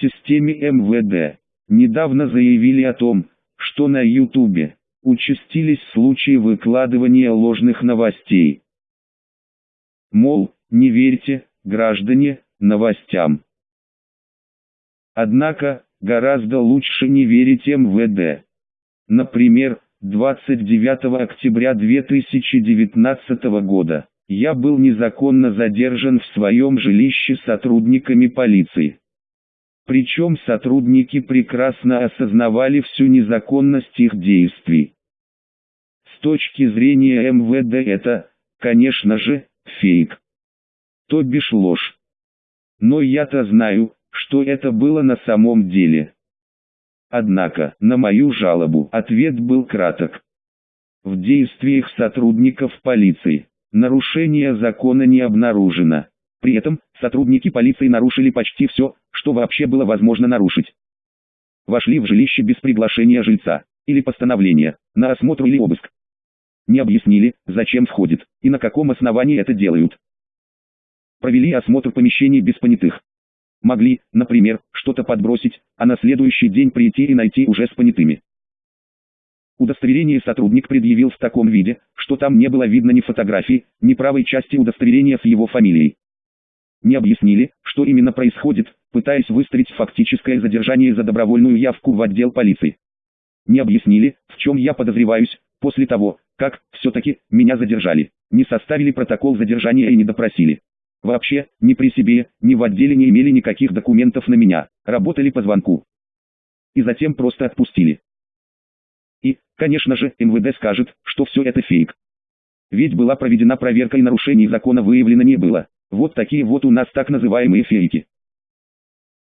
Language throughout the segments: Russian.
системе МВД недавно заявили о том, что на Ютубе участились случаи выкладывания ложных новостей. Мол, не верьте, граждане, новостям. Однако, гораздо лучше не верить МВД. Например, 29 октября 2019 года я был незаконно задержан в своем жилище сотрудниками полиции. Причем сотрудники прекрасно осознавали всю незаконность их действий. С точки зрения МВД это, конечно же, фейк. То бишь ложь. Но я-то знаю, что это было на самом деле. Однако, на мою жалобу ответ был краток. В действиях сотрудников полиции, нарушение закона не обнаружено. При этом, сотрудники полиции нарушили почти все, что вообще было возможно нарушить. Вошли в жилище без приглашения жильца, или постановления, на осмотр или обыск. Не объяснили, зачем входит, и на каком основании это делают. Провели осмотр помещений без понятых. Могли, например, что-то подбросить, а на следующий день прийти и найти уже с понятыми. Удостоверение сотрудник предъявил в таком виде, что там не было видно ни фотографии, ни правой части удостоверения с его фамилией. Не объяснили, что именно происходит, пытаясь выстроить фактическое задержание за добровольную явку в отдел полиции. Не объяснили, в чем я подозреваюсь, после того, как, все-таки, меня задержали, не составили протокол задержания и не допросили. Вообще, ни при себе, ни в отделе не имели никаких документов на меня, работали по звонку. И затем просто отпустили. И, конечно же, МВД скажет, что все это фейк. Ведь была проведена проверка и нарушений закона выявлено не было. Вот такие вот у нас так называемые фейки.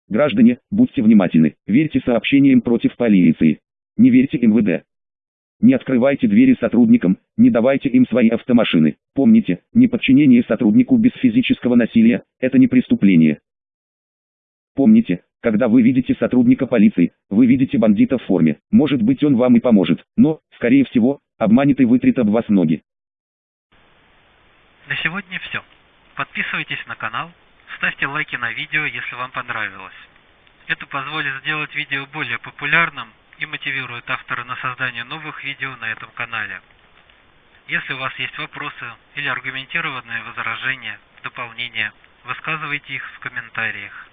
Граждане, будьте внимательны, верьте сообщениям против полиции. Не верьте МВД. Не открывайте двери сотрудникам, не давайте им свои автомашины. Помните, неподчинение сотруднику без физического насилия – это не преступление. Помните, когда вы видите сотрудника полиции, вы видите бандита в форме. Может быть он вам и поможет, но, скорее всего, обманет и вытрет об вас ноги. На сегодня все. Подписывайтесь на канал, ставьте лайки на видео, если вам понравилось. Это позволит сделать видео более популярным и мотивирует автора на создание новых видео на этом канале. Если у вас есть вопросы или аргументированные возражения, дополнения, высказывайте их в комментариях.